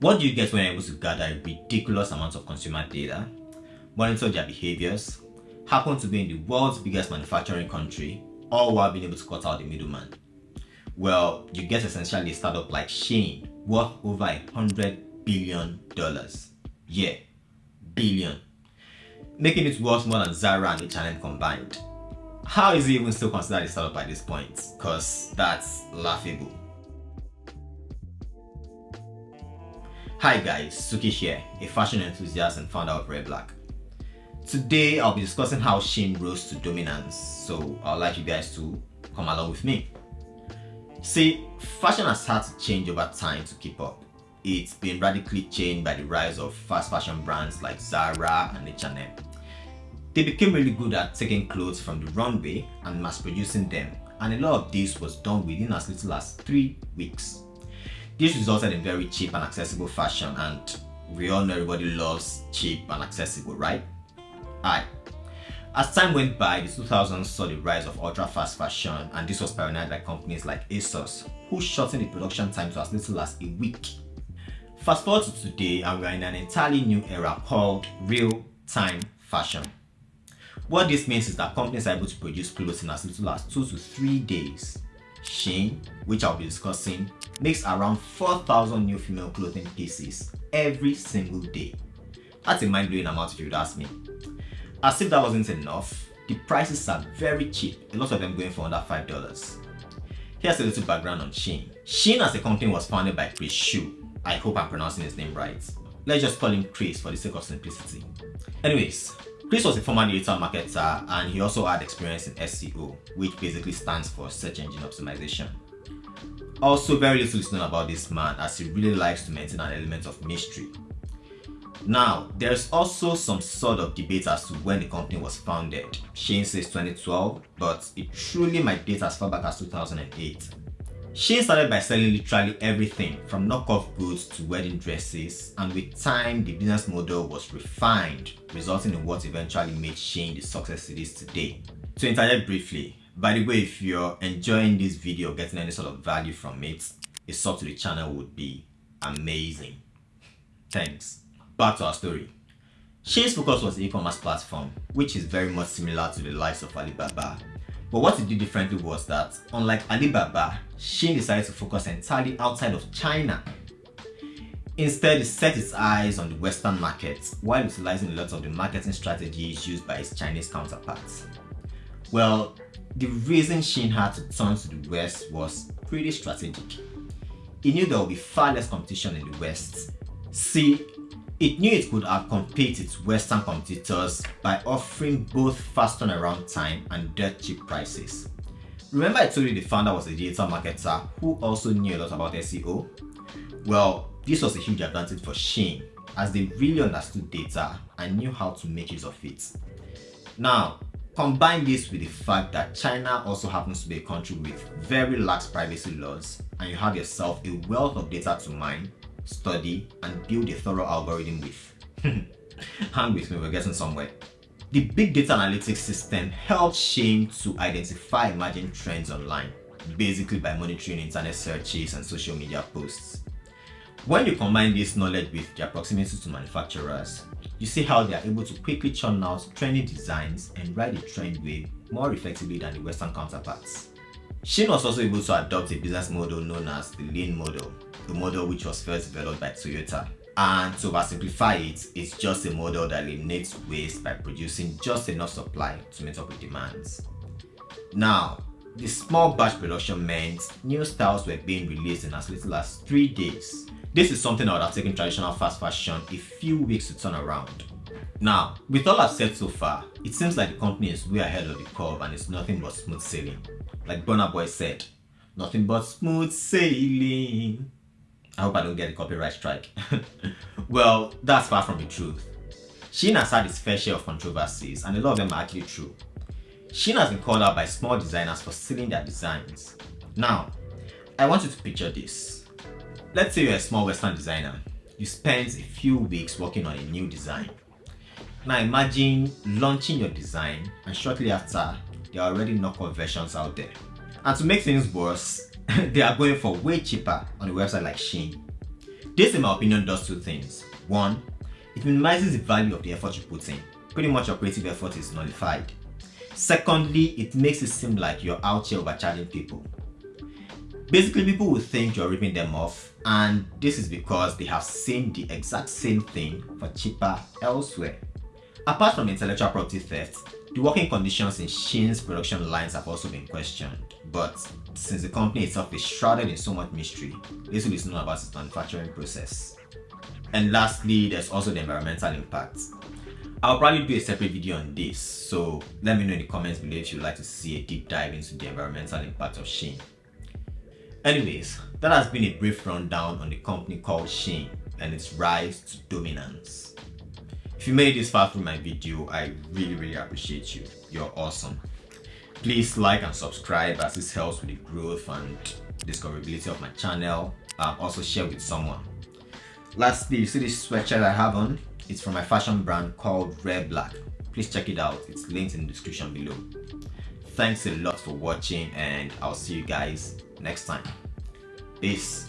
What do you get when you're able to gather ridiculous amounts of consumer data, monitor their behaviors, happen to be in the world's biggest manufacturing country, all while being able to cut out the middleman? Well, you get essentially a startup like Shein worth over a hundred billion dollars. Yeah, billion. Making it worth more than Zara and H&M combined. How is it even still considered a startup at this point? Cause that's laughable. Hi guys, Suki here, a fashion enthusiast and founder of Red Black. Today I'll be discussing how Shein rose to dominance, so I'd like you guys to come along with me. See, fashion has had to change over time to keep up. It's been radically changed by the rise of fast fashion brands like Zara and H&M. They became really good at taking clothes from the runway and mass producing them and a lot of this was done within as little as 3 weeks. This resulted in very cheap and accessible fashion and we all know everybody loves cheap and accessible, right? Aye. As time went by, the 2000s saw the rise of ultra fast fashion and this was pioneered by companies like ASOS, who shortened the production time to as little as a week. Fast forward to today and we are in an entirely new era called real-time fashion. What this means is that companies are able to produce clothes in as little as 2 to 3 days. Shein, which I'll be discussing, makes around 4,000 new female clothing pieces every single day. That's a mind-blowing amount if you would ask me. As if that wasn't enough, the prices are very cheap, a lot of them going for under $5. Here's a little background on Shein. Shein as a company was founded by Chris Xu. I hope I'm pronouncing his name right. Let's just call him Chris for the sake of simplicity. Anyways, Chris was a former digital marketer uh, and he also had experience in SEO, which basically stands for search engine optimization. Also very little is known about this man as he really likes to maintain an element of mystery. Now, there's also some sort of debate as to when the company was founded. Shein says 2012, but it truly might date as far back as 2008. Shein started by selling literally everything from knockoff goods to wedding dresses and with time the business model was refined resulting in what eventually made Shein the success it is today. To interject briefly, by the way, if you're enjoying this video, getting any sort of value from it, a sub to the channel would be amazing. Thanks. Back to our story. Shein's focus was the e-commerce platform, which is very much similar to the likes of Alibaba. But what it did differently was that, unlike Alibaba, Shein decided to focus entirely outside of China. Instead, it set its eyes on the Western market while utilizing a lot of the marketing strategies used by its Chinese counterparts. Well, the reason Shein had to turn to the West was pretty strategic. He knew there would be far less competition in the West. See, it knew it could outcompete its Western competitors by offering both fast turnaround time and dirt cheap prices. Remember I told you the founder was a digital marketer who also knew a lot about SEO? Well, this was a huge advantage for Shein as they really understood data and knew how to make use of it. Now, Combine this with the fact that China also happens to be a country with very lax privacy laws and you have yourself a wealth of data to mine, study and build a thorough algorithm with. Hang with me, we're getting somewhere. The big data analytics system helps Shein to identify emerging trends online, basically by monitoring internet searches and social media posts. When you combine this knowledge with their proximity to manufacturers, you see how they are able to quickly churn out trendy designs and ride the trend wave more effectively than the western counterparts. Shein was also able to adopt a business model known as the lean model, the model which was first developed by Toyota. And to oversimplify it, it's just a model that eliminates waste by producing just enough supply to meet up with demands. Now, the small batch production meant new styles were being released in as little as 3 days this is something that would have taken traditional fast fashion a few weeks to turn around. Now, with all I've said so far, it seems like the company is way ahead of the curve and it's nothing but smooth sailing. Like Burna Boy said, nothing but smooth sailing. I hope I don't get a copyright strike. well, that's far from the truth. Shein has had its fair share of controversies and a lot of them are actually true. Shein has been called out by small designers for stealing their designs. Now, I want you to picture this. Let's say you're a small Western designer. You spend a few weeks working on a new design. Now imagine launching your design and shortly after, there are already knockoff versions out there. And to make things worse, they are going for way cheaper on a website like Shein. This, in my opinion, does two things. One, it minimizes the value of the effort you put in. Pretty much your creative effort is nullified. Secondly, it makes it seem like you're out here overcharging people. Basically, people will think you're ripping them off, and this is because they have seen the exact same thing for cheaper elsewhere. Apart from intellectual property theft, the working conditions in Shein's production lines have also been questioned, but since the company itself is shrouded in so much mystery, little is known about its manufacturing process. And lastly, there's also the environmental impact. I'll probably do a separate video on this, so let me know in the comments below if you'd like to see a deep dive into the environmental impact of Shein. Anyways, that has been a brief rundown on the company called Shein and its rise to dominance. If you made this far through my video, I really really appreciate you. You're awesome. Please like and subscribe as this helps with the growth and discoverability of my channel. Um, also share with someone. Lastly, you see this sweatshirt I have on? It's from my fashion brand called Rare Black. Please check it out. It's linked in the description below. Thanks a lot for watching and I'll see you guys next time. Peace.